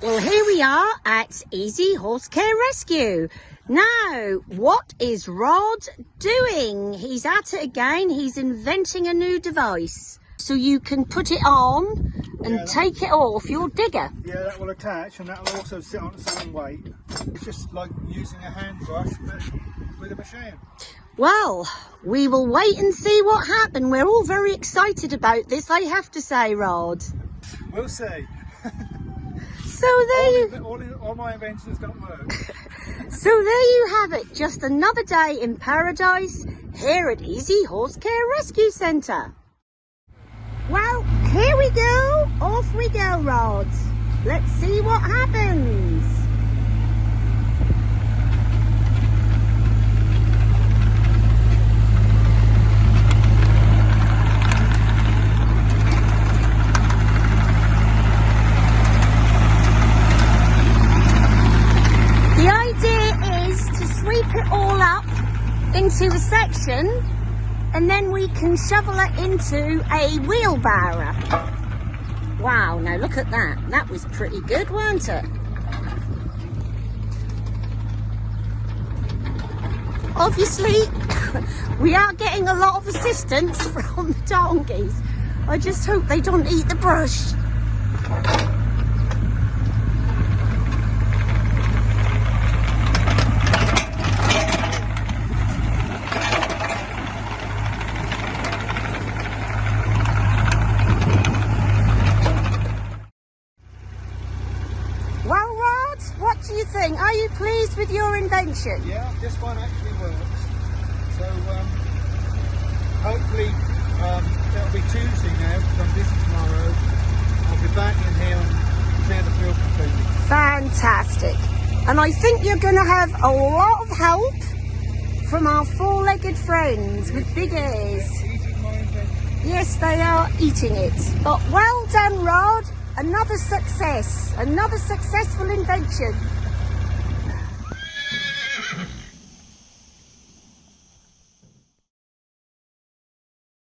Well, here we are at Easy Horse Care Rescue. Now, what is Rod doing? He's at it again. He's inventing a new device. So you can put it on and Yeah, take it off your digger. Yeah, that will attach and that will also sit on its own weight. It's just like using a hand brush but with a machine. Well, we will wait and see what happens. We're all very excited about this, I have to say, Rod. We'll see. So there you, All, all, all my inventions don't work. so there you have it. Just another day in paradise here at Easy Horse Care Rescue Centre. Well, here we go. Off we go, Rod. Let's see what happens. The idea is to sweep it all up into a section and then we can shovel it into a wheelbarrow. Wow, now look at that. That was pretty good, weren't it? Obviously, we are getting a lot of assistance from the donkeys. I just hope they don't eat the brush. Well, Rod, what do you think? Are you pleased with your invention? Yeah, this one actually works. So um, hopefully um, it'll be Tuesday now because I'm busy tomorrow. I'll be back in here and clear the field completely. Fantastic. And I think you're going to have a lot of help from our four-legged friends with big ears. Eating my invention. Yes, they are eating it. But well done, Rod. Another success. Another successful invention.